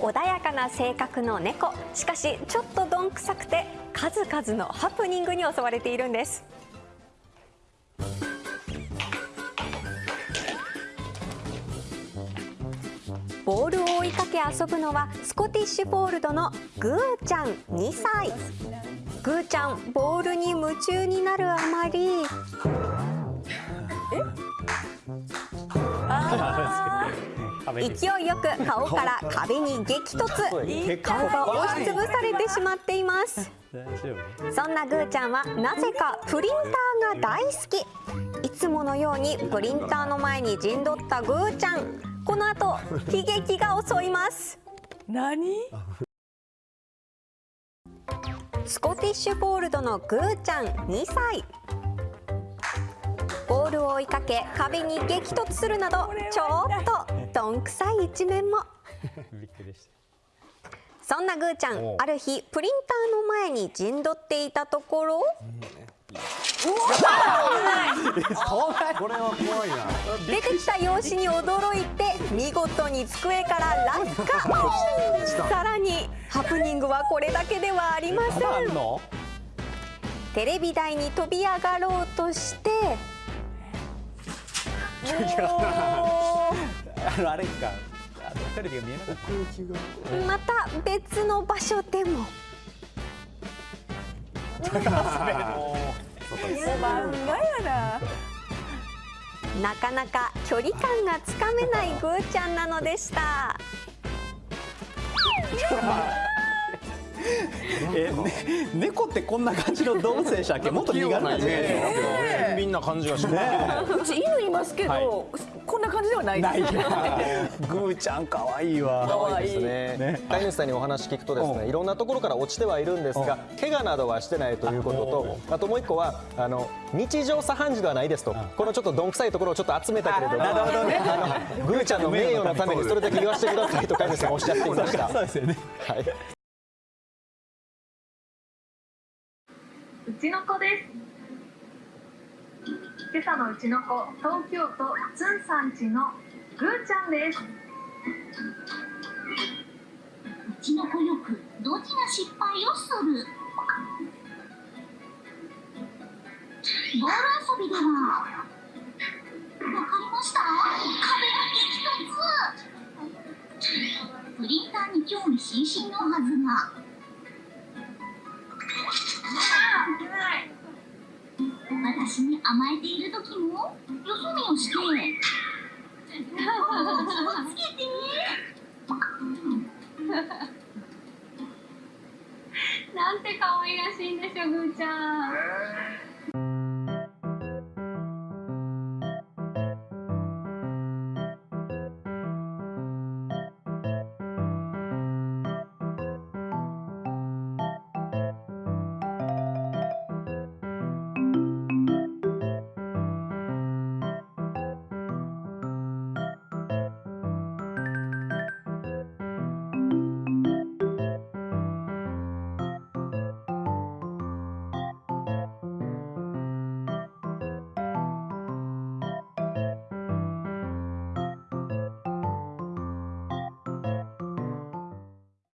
穏やかな性格の猫。しかしちょっとどんくさくて数々のハプニングに襲われているんです。ボールを追いかけ遊ぶのはスコティッシュフォールドのグーちゃん2歳。グーちゃんボールに夢中になるあまり。勢いよく顔から壁に激突。顔が押しつぶされてしまっています。そんなグーちゃんはなぜかプリンターが大好き。いつものようにプリンターの前に陣取ったグーちゃん。この後悲劇が襲います。何？スコティッシュフォールドのグーちゃん2歳。ボールを追いかけ壁に激突するなどちょっとどんくさい一面も。そんなぐーちゃんある日プリンターの前に陣取っていたところ、これは怖いな。出てきた用紙に驚いて見事に机から落下。さらにハプニングはこれだけではありません。テレビ台に飛び上がろうとして あのあれか。テレビが見えなかった。また別の場所でも。なかなか距離感がつかめないぐーちゃんなのでしたえ、ね、猫ってこんな感じの動物でしたっけ？もっと身軽なイメージ俊敏な感じがしますうち犬いますけど、はい。こんな感じではないです。グーちゃん可愛いわ。可愛いですね。飼い主さんにお話聞くとですうん。ねいろんなところから落ちてはいるんですが怪我などはしてないということとあともう一個はあの日常茶飯事ではないですと。このちょっとどんくさいところをちょっと集めたけれどもなるほどね。あのグーちゃんの名誉のためにそれだけ言わせてくださいと飼い主さんがおっしゃっていました。そうですよね。はい。うちの子です。今朝のうちの子東京都つんさんちのぐーちゃんです。うちの子よくドジな失敗をする。ボール遊びではわかりました？壁が激突。プリンターに興味津々のはずが。私に甘えている時もよそ見をして気をつけて なんて可愛らしいんでしょぐーちゃん